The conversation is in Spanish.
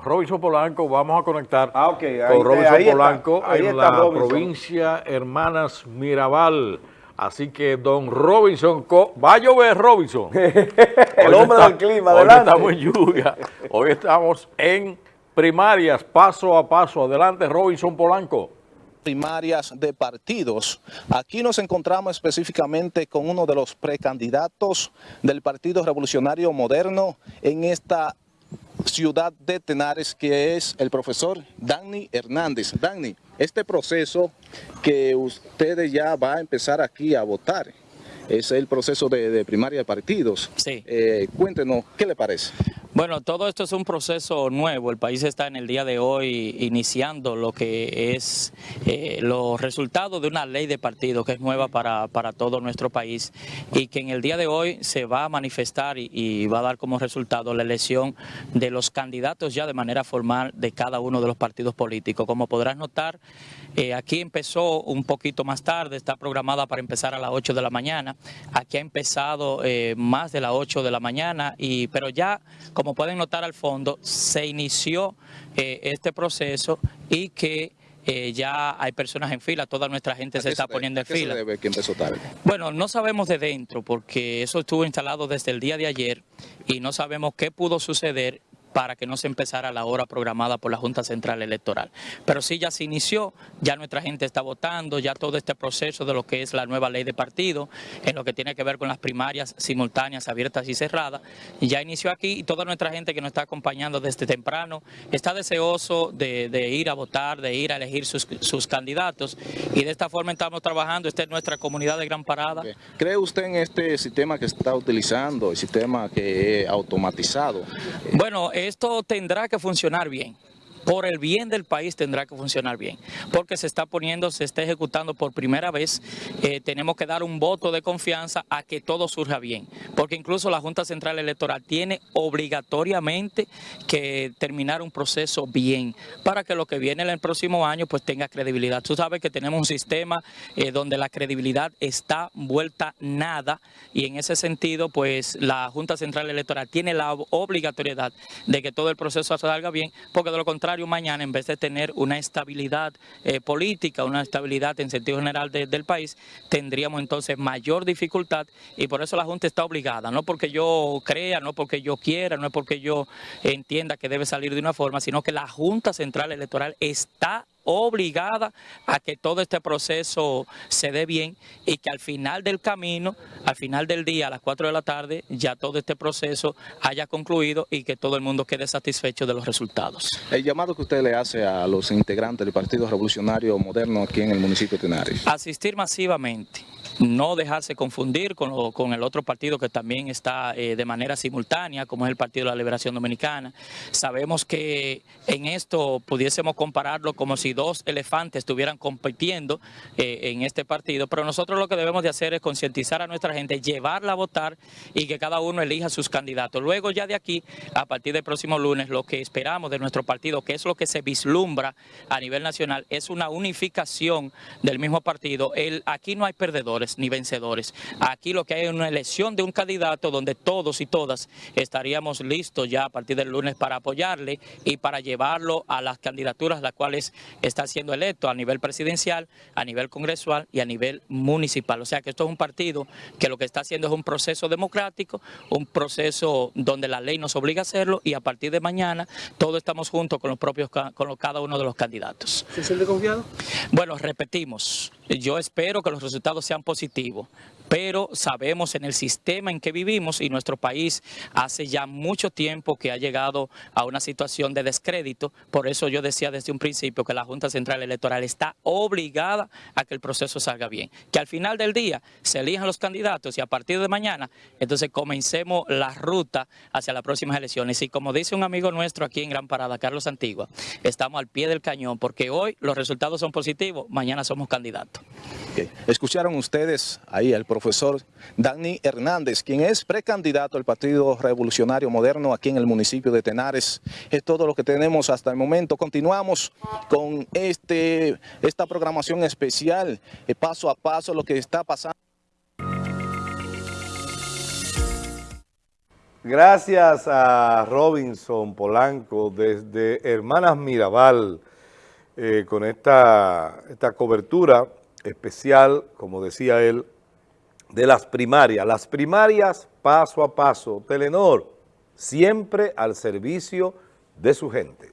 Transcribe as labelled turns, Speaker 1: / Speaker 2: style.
Speaker 1: Robinson Polanco, vamos a conectar
Speaker 2: ah, okay. ahí,
Speaker 1: con Robinson
Speaker 2: ahí
Speaker 1: Polanco
Speaker 2: está, ahí
Speaker 1: en
Speaker 2: está
Speaker 1: la
Speaker 2: Robinson.
Speaker 1: provincia Hermanas Mirabal. Así que don Robinson, va a llover Robinson.
Speaker 2: El hombre
Speaker 1: está,
Speaker 2: del clima,
Speaker 1: hoy
Speaker 2: adelante.
Speaker 1: estamos en lluvia, hoy estamos en primarias, paso a paso. Adelante Robinson Polanco
Speaker 3: primarias de partidos. Aquí nos encontramos específicamente con uno de los precandidatos del Partido Revolucionario Moderno en esta ciudad de Tenares, que es el profesor Dani Hernández. Dani, este proceso que ustedes ya va a empezar aquí a votar, es el proceso de, de primaria de partidos.
Speaker 4: Sí.
Speaker 3: Eh, cuéntenos, ¿qué le parece?
Speaker 4: Bueno, todo esto es un proceso nuevo. El país está en el día de hoy iniciando lo que es eh, los resultados de una ley de partido que es nueva para, para, todo nuestro país y que en el día de hoy se va a manifestar y, va a dar como resultado la elección de los candidatos ya de manera formal de cada uno de los partidos políticos. Como podrás notar, eh, aquí empezó un poquito más tarde, está programada para empezar a las 8 de la mañana. Aquí ha empezado eh, más de las 8 de la mañana, y, pero ya pueden notar al fondo, se inició eh, este proceso y que eh, ya hay personas en fila, toda nuestra gente se está
Speaker 3: se
Speaker 4: poniendo en
Speaker 3: ¿Qué
Speaker 4: fila.
Speaker 3: se debe que empezó tarde?
Speaker 4: Bueno, no sabemos de dentro porque eso estuvo instalado desde el día de ayer y no sabemos qué pudo suceder para que no se empezara la hora programada por la Junta Central Electoral. Pero sí ya se inició, ya nuestra gente está votando, ya todo este proceso de lo que es la nueva ley de partido, en lo que tiene que ver con las primarias simultáneas, abiertas y cerradas, ya inició aquí y toda nuestra gente que nos está acompañando desde temprano está deseoso de, de ir a votar, de ir a elegir sus, sus, candidatos y de esta forma estamos trabajando, esta es nuestra comunidad de Gran Parada.
Speaker 3: ¿Cree usted en este sistema que está utilizando, el sistema que es automatizado?
Speaker 4: Bueno, esto tendrá que funcionar bien. Por el bien del país tendrá que funcionar bien, porque se está poniendo, se está ejecutando por primera vez, eh, tenemos que dar un voto de confianza a que todo surja bien, porque incluso la Junta Central Electoral tiene obligatoriamente que terminar un proceso bien, para que lo que viene en el próximo año pues tenga credibilidad. Tú sabes que tenemos un sistema eh, donde la credibilidad está vuelta nada, y en ese sentido pues la Junta Central Electoral tiene la obligatoriedad de que todo el proceso salga bien, porque de lo contrario mañana en vez de tener una estabilidad eh, política, una estabilidad en sentido general de, del país, tendríamos entonces mayor dificultad y por eso la Junta está obligada, no porque yo crea, no porque yo quiera, no es porque yo entienda que debe salir de una forma, sino que la Junta Central Electoral está obligada a que todo este proceso se dé bien y que al final del camino, al final del día, a las 4 de la tarde, ya todo este proceso haya concluido y que todo el mundo quede satisfecho de los resultados.
Speaker 3: El llamado que usted le hace a los integrantes del Partido Revolucionario Moderno aquí en el municipio de Tenares.
Speaker 4: Asistir masivamente no dejarse confundir con, lo, con, el otro partido que también está eh, de manera simultánea, como es el Partido de la Liberación Dominicana. Sabemos que en esto pudiésemos compararlo como si dos elefantes estuvieran compitiendo eh, en este partido, pero nosotros lo que debemos de hacer es concientizar a nuestra gente, llevarla a votar y que cada uno elija sus candidatos. Luego ya de aquí, a partir del próximo lunes, lo que esperamos de nuestro partido, que es lo que se vislumbra a nivel nacional, es una unificación del mismo partido. Aquí no hay perdedores ni vencedores. Aquí lo que hay es una elección de un candidato donde todos y todas estaríamos listos ya a partir del lunes para apoyarle y para llevarlo a las candidaturas las cuales está siendo electo a nivel presidencial, a nivel congresual y a nivel municipal. O sea que esto es un partido que lo que está haciendo es un proceso democrático, un proceso donde la ley nos obliga a hacerlo y a partir de mañana todos estamos juntos con los propios con los, cada uno de los candidatos.
Speaker 2: ¿Se siente confiado?
Speaker 4: Bueno, repetimos, yo espero que los resultados sean positivos, pero sabemos en el sistema en que vivimos y nuestro país hace ya mucho tiempo que ha llegado a una situación de descrédito, por eso yo decía desde un principio que la Junta Central Electoral está obligada a que el proceso salga bien, que al final del día se elijan los candidatos y a partir de mañana entonces comencemos la ruta hacia las próximas elecciones. Y como dice un amigo nuestro aquí en Gran Parada, Carlos Antigua, estamos al pie del cañón porque hoy los resultados son positivos, mañana somos candidatos.
Speaker 3: Escucharon ustedes ahí al profesor Dani Hernández, quien es precandidato al Partido Revolucionario Moderno aquí en el municipio de Tenares. Es todo lo que tenemos hasta el momento. Continuamos con este, esta programación especial, eh, paso a paso, lo que está pasando.
Speaker 2: Gracias a Robinson Polanco desde Hermanas Mirabal eh, con esta, esta cobertura especial, como decía él, de las primarias. Las primarias paso a paso. Telenor, siempre al servicio de su gente.